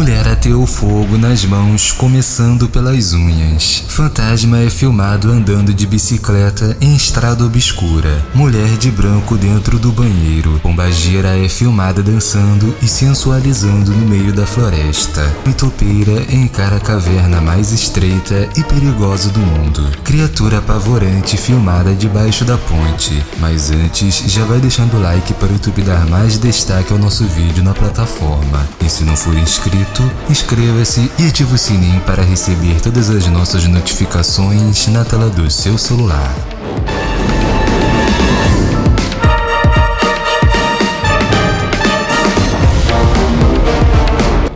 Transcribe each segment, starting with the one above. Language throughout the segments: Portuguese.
Mulher ateou fogo nas mãos, começando pelas unhas. Fantasma é filmado andando de bicicleta em estrada obscura. Mulher de branco dentro do banheiro. Pombagira é filmada dançando e sensualizando no meio da floresta. Pitopeira encara a caverna mais estreita e perigosa do mundo. Criatura apavorante filmada debaixo da ponte. Mas antes, já vai deixando o like para o YouTube dar mais destaque ao nosso vídeo na plataforma. E se não for inscrito, inscreva-se e ative o sininho para receber todas as nossas notificações na tela do seu celular.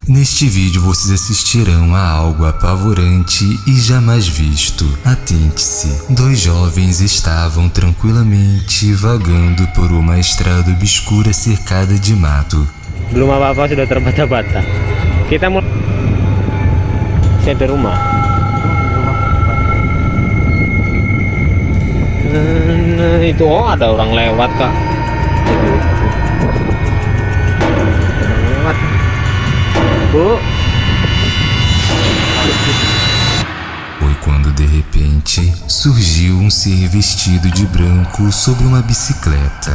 Neste vídeo vocês assistirão a algo apavorante e jamais visto. Atente-se. Dois jovens estavam tranquilamente vagando por uma estrada obscura cercada de mato. Belum apa-apa sudah terbata-bata. Kita mau sampai rumah. Nah, itu oh ada orang lewat kak. Lewat. Bu. Foi quando de repente surgiu um ser vestido de branco sobre uma bicicleta.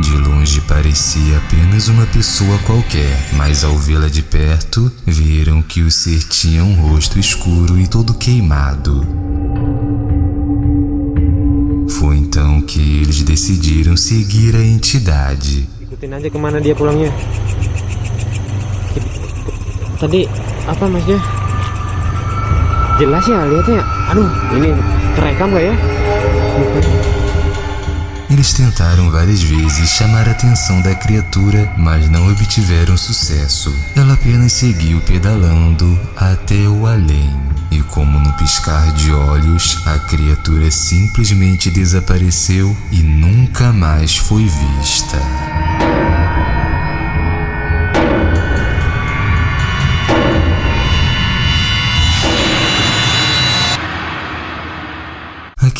De longe parecia apenas uma pessoa qualquer, mas ao vê-la de perto, viram que o ser tinha um rosto escuro e todo queimado. Foi então que eles decidiram seguir a entidade. Ikutin aja kemana dia pulangnya. Tadi apa masnya? Jelas ya lihatnya. Aduh, ini terekam gak ya? Eles tentaram várias vezes chamar a atenção da criatura, mas não obtiveram sucesso. Ela apenas seguiu pedalando até o além. E como no piscar de olhos, a criatura simplesmente desapareceu e nunca mais foi vista.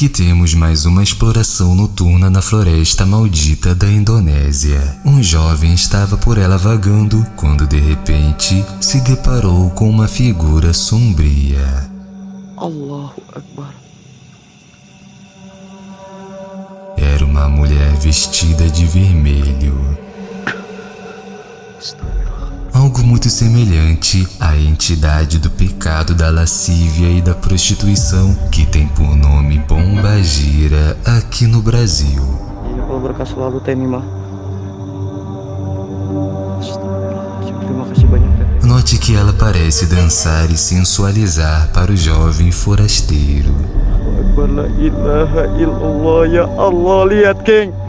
Aqui temos mais uma exploração noturna na floresta maldita da Indonésia. Um jovem estava por ela vagando quando de repente se deparou com uma figura sombria. Allahu Akbar. Era uma mulher vestida de vermelho. Algo muito semelhante à entidade do pecado da lascívia e da prostituição que tem por nome Bomba Gira aqui no Brasil. Note que ela parece dançar e sensualizar para o jovem forasteiro. Ya Allah lihat geng.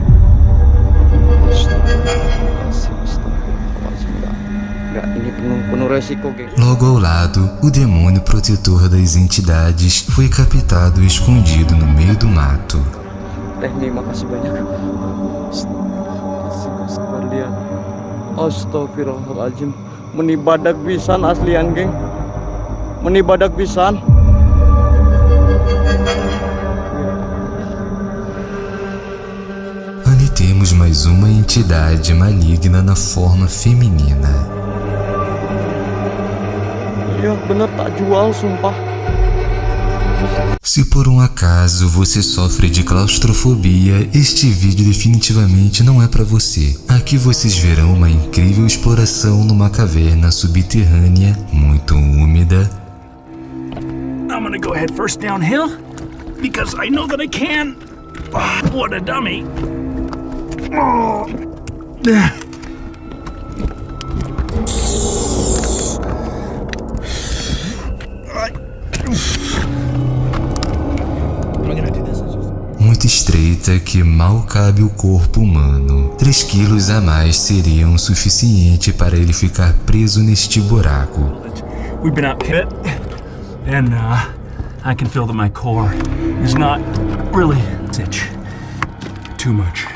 Logo ao lado, o demônio protetor das entidades foi captado escondido no meio do mato. Terima kasih banyak. Astagfirullahaladzim. Menibadak pisan aslian geng. Menibadak pisan. Ali temos mais uma entidade maligna na forma feminina. Iya bener tak jual sumpah. Se por um acaso você sofre de claustrofobia, este vídeo definitivamente não é para você. Aqui vocês verão uma incrível exploração numa caverna subterrânea muito úmida I'm gonna go head first downhill because I know that I can. Ah, what a dummy. Oh. Estreita que mal cabe o corpo humano. 3 quilos a mais seriam suficiente para ele ficar preso neste buraco. We've been out hit, and uh, I can feel that my core is not really itch too much.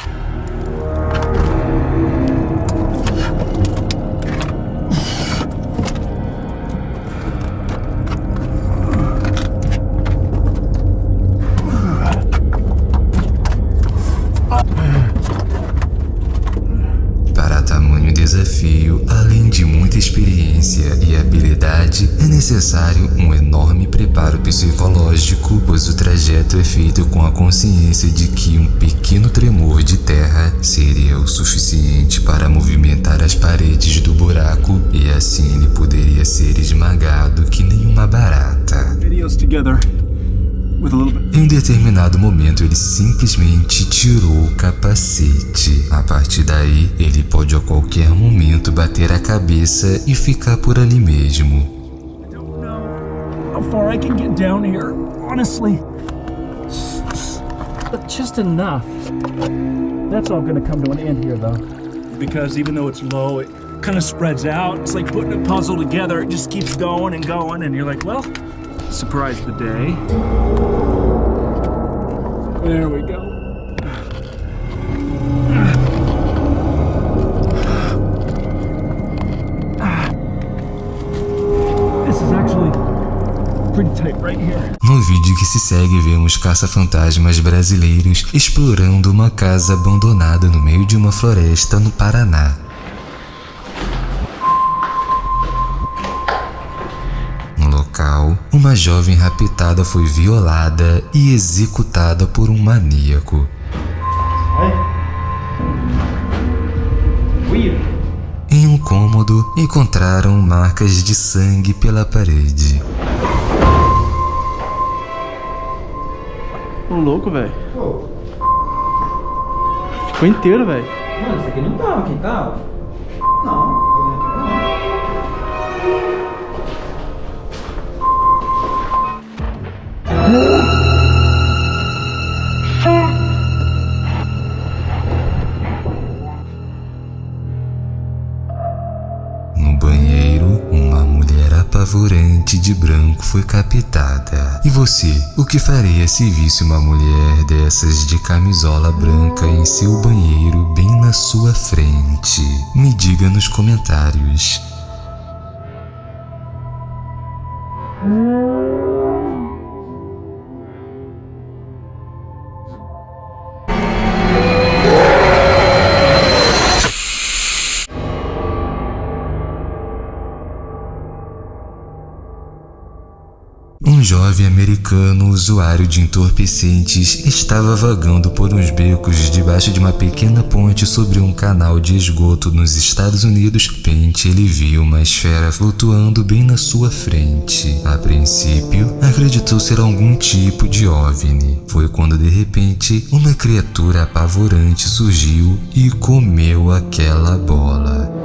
Preparo psicológico, pois o trajeto é feito com a consciência de que um pequeno tremor de terra seria o suficiente para movimentar as paredes do buraco e assim ele poderia ser esmagado que nem uma barata. Em um determinado momento, ele simplesmente tirou o capacete. A partir daí, ele pode a qualquer momento bater a cabeça e ficar por ali mesmo. I don't know how far I can get down here, honestly. But just enough. That's all gonna come to an end here, though. Because even though it's low, it kind of spreads out. It's like putting a puzzle together. It just keeps going and going, and you're like, well, surprise the day. There we go. No vídeo que se segue, vemos caça-fantasmas brasileiros explorando uma casa abandonada no meio de uma floresta no Paraná. No local, uma jovem raptada foi violada e executada por um maníaco. Em um cômodo, encontraram marcas de sangue pela parede. Ô louco, velho. Ficou inteiro, velho. Mano, isso aqui não tava, quem tava? Não. No banheiro, uma mulher apavorante de branco foi captada. E você, o que faria se visse uma mulher dessas de camisola branca em seu banheiro bem na sua frente? Me diga nos comentários. Jovem americano usuário de entorpecentes estava vagando por uns becos debaixo de uma pequena ponte sobre um canal de esgoto nos Estados Unidos. De repente, ele viu uma esfera flutuando bem na sua frente. A princípio, acreditou ser algum tipo de OVNI. Foi quando de repente uma criatura apavorante surgiu e comeu aquela bola.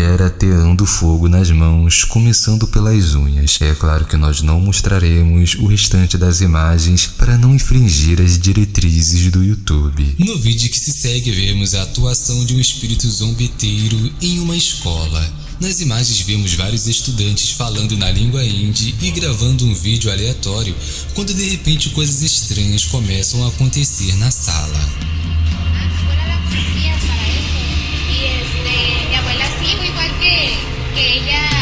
Mulher ateando fogo nas mãos, começando pelas unhas. É claro que nós não mostraremos o restante das imagens para não infringir as diretrizes do YouTube. No vídeo que se segue, vemos a atuação de um espírito zombeteiro em uma escola. Nas imagens vemos vários estudantes falando na língua hindi e gravando um vídeo aleatório, quando de repente coisas estranhas começam a acontecer na sala. Que, que